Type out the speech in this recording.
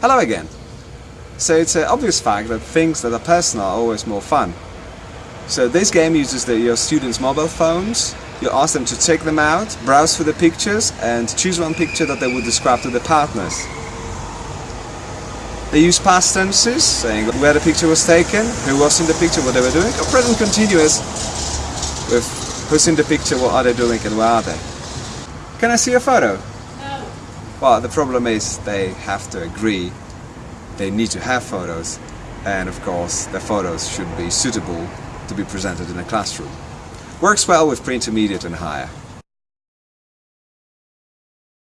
Hello again! So it's an obvious fact that things that are personal are always more fun. So this game uses the, your students' mobile phones, you ask them to take them out, browse through the pictures and choose one picture that they would describe to their partners. They use past tenses, saying where the picture was taken, who was in the picture, what they were doing, or present continuous with who's in the picture, what are they doing and where are they. Can I see a photo? Well, the problem is they have to agree. They need to have photos and of course the photos should be suitable to be presented in a classroom. Works well with pre-intermediate and higher.